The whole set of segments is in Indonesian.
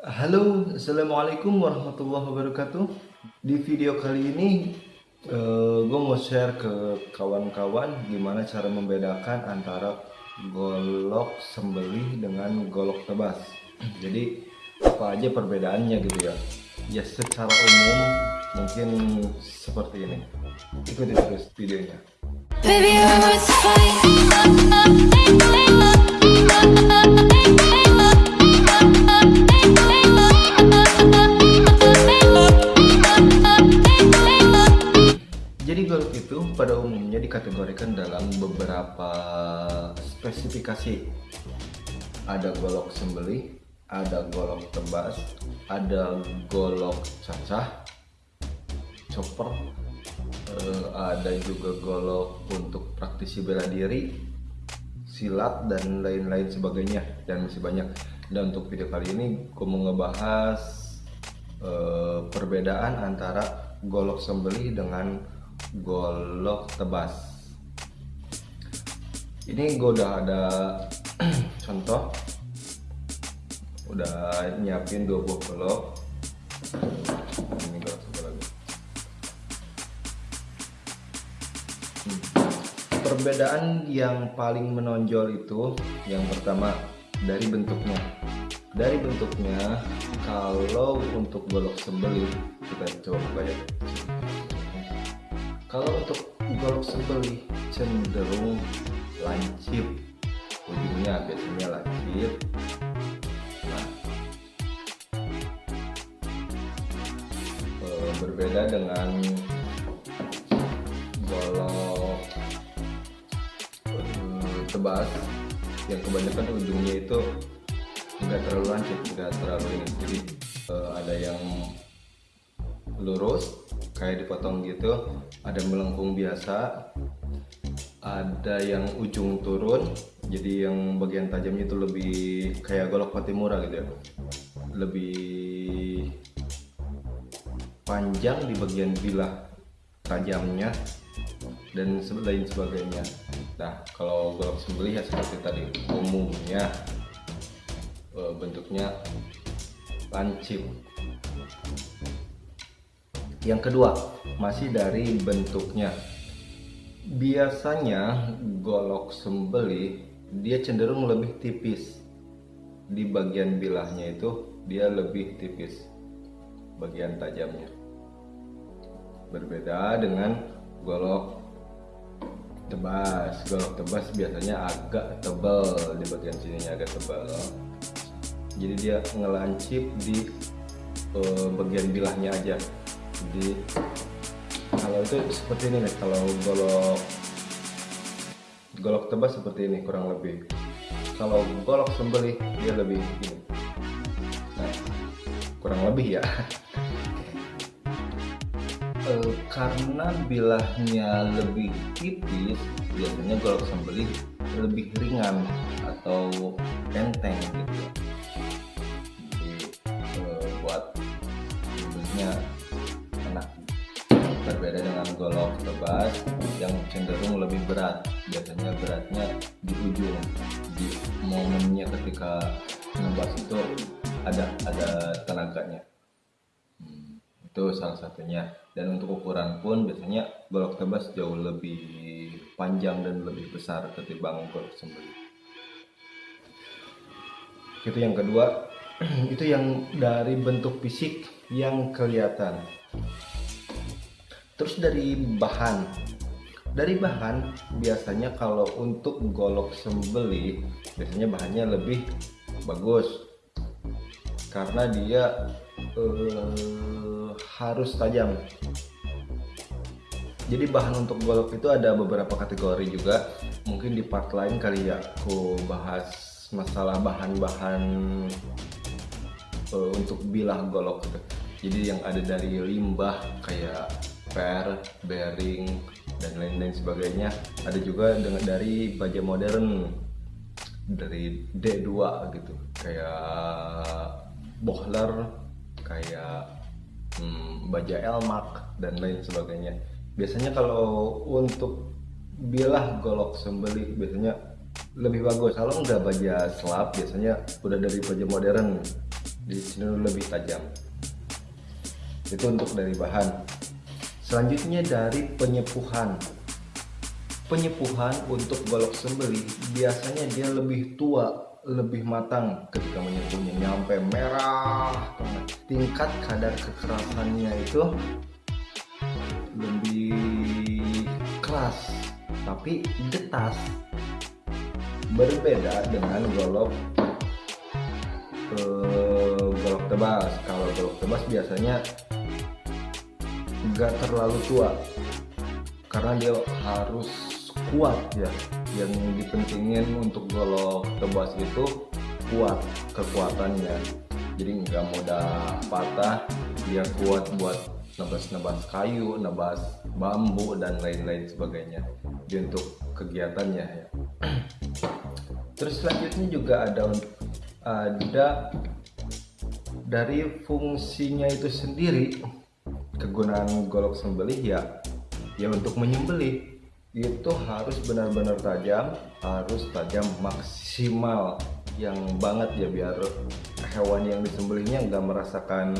Halo, Assalamualaikum warahmatullahi wabarakatuh. Di video kali ini uh, Gue mau share ke kawan-kawan Gimana cara membedakan antara golok sembelih dengan golok tebas. Jadi apa aja perbedaannya gitu ya? Ya secara umum mungkin seperti ini. Ikuti terus videonya dalam beberapa spesifikasi. Ada golok sembelih, ada golok tebas, ada golok cacah, chopper, eh, ada juga golok untuk praktisi bela diri, silat dan lain-lain sebagainya dan masih banyak. Dan untuk video kali ini aku mau ngebahas eh, perbedaan antara golok sembelih dengan golok tebas ini gue udah ada contoh. Udah nyiapin dua buah golok ini golok satu lagi. Hmm. perbedaan yang paling menonjol itu yang pertama dari bentuknya. Dari bentuknya kalau untuk golok sembelih kita coba ya kalau untuk golok sembelih cenderung lancip. Ujungnya biasanya lancip. Nah. E, berbeda dengan golok e, tebas. Yang kebanyakan ujungnya itu tidak terlalu lancip tidak terlalu ini. Jadi e, ada yang lurus kayak dipotong gitu. Ada melengkung biasa ada yang ujung turun jadi yang bagian tajamnya itu lebih kayak golok patimura gitu ya lebih panjang di bagian bilah tajamnya dan lain sebagainya. Nah kalau golok sembelih ya seperti tadi umumnya eh, bentuknya lancip. Yang kedua, masih dari bentuknya. Biasanya golok sembeli dia cenderung lebih tipis. Di bagian bilahnya itu dia lebih tipis bagian tajamnya. Berbeda dengan golok tebas. Golok tebas biasanya agak tebal di bagian sininya agak tebal. Jadi dia ngelancip di uh, bagian bilahnya aja jadi kalau itu seperti ini nih kalau golok golok tebas seperti ini kurang lebih. Kalau golok sembelih dia lebih ini. Nah, kurang lebih ya. E, karena bilahnya lebih tipis biasanya golok sembelih lebih ringan atau enteng tebas yang cenderung lebih berat. Biasanya beratnya di ujung di momennya ketika ngebas itu ada ada tenaganya. Hmm, itu salah satunya. Dan untuk ukuran pun biasanya golok tebas jauh lebih panjang dan lebih besar ketimbang golok sembelih. Itu yang kedua. Itu yang dari bentuk fisik yang kelihatan Terus dari bahan, dari bahan biasanya kalau untuk golok sembeli biasanya bahannya lebih bagus karena dia uh, harus tajam. Jadi bahan untuk golok itu ada beberapa kategori juga. Mungkin di part lain kali ya aku bahas masalah bahan-bahan uh, untuk bilah golok gitu. Jadi yang ada dari limbah kayak per, bearing dan lain-lain sebagainya. Ada juga dengan dari baja modern dari D2 gitu, kayak Bohler, kayak hmm, baja Elmak dan lain sebagainya. Biasanya kalau untuk bilah golok sembeli biasanya lebih bagus. Kalau nggak baja slap biasanya udah dari baja modern. Jadi cenderung lebih tajam. Itu untuk dari bahan selanjutnya dari penyepuhan. Penyepuhan untuk golok sembeli biasanya dia lebih tua lebih matang ketika menyepuhnya nyampe merah tingkat kadar kekerasannya itu lebih keras tapi getas berbeda dengan golok eh, golok tebas. Kalau golok tebas biasanya nggak terlalu tua. Karena dia harus kuat ya. Yang dipentingin untuk golok tebas itu kuat kekuatannya. Jadi nggak mudah patah dia kuat buat nebas-nebas kayu nebas bambu dan lain-lain sebagainya. Jadi untuk kegiatannya ya. Terus selanjutnya juga ada ada dari fungsinya itu sendiri kegunaan golok sembelih ya ya untuk menyembelih. Itu harus benar-benar tajam harus tajam maksimal. Yang banget ya biar hewan yang disembelihnya nggak merasakan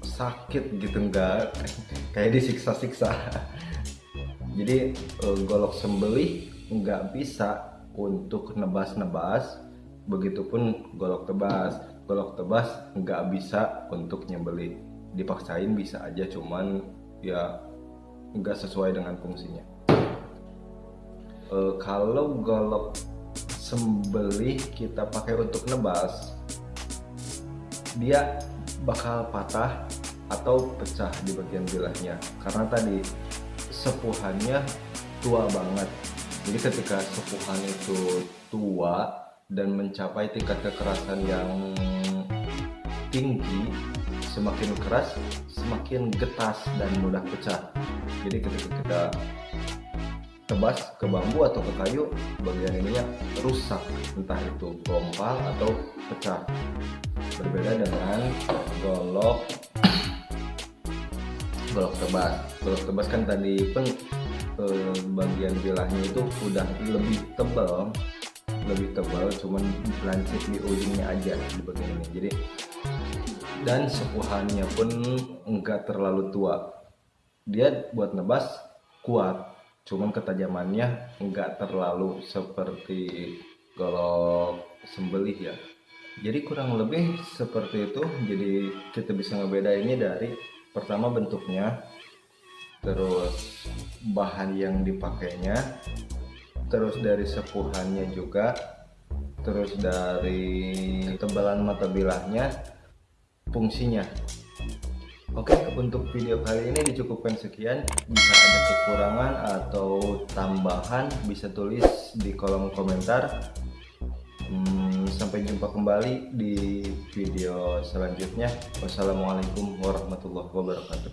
sakit gitu enggak kayak disiksa-siksa. Jadi eh, golok sembelih nggak bisa untuk nebas-nebas. Begitupun golok tebas. Golok tebas nggak bisa untuk nyembelih dipaksain bisa aja cuman ya nggak sesuai dengan fungsinya. E, kalau golok sembelih kita pakai untuk nebas dia bakal patah atau pecah di bagian bilahnya. Karena tadi sepuhannya tua banget. Jadi ketika sepuhan itu tua dan mencapai tingkat kekerasan yang tinggi semakin keras semakin getas dan mudah pecah. Jadi ketika kita tebas ke bambu atau ke kayu bagian ininya rusak. Entah itu gompal atau pecah. Berbeda dengan golok golok tebas. Golok tebas kan tadi pun eh, bagian bilahnya itu udah lebih tebal lebih tebal cuman lancip di ujungnya aja di bagian ini. Jadi dan sepuhannya pun enggak terlalu tua. Dia buat nebas kuat cuman ketajamannya enggak terlalu seperti kalau sembelih ya. Jadi kurang lebih seperti itu. Jadi kita bisa ngebeda ini dari pertama bentuknya terus bahan yang dipakainya terus dari sepuhannya juga terus dari tebalan mata bilahnya fungsinya. Oke untuk video kali ini dicukupkan sekian. Jika ada kekurangan atau tambahan bisa tulis di kolom komentar. Hmm, sampai jumpa kembali di video selanjutnya. Wassalamualaikum warahmatullahi wabarakatuh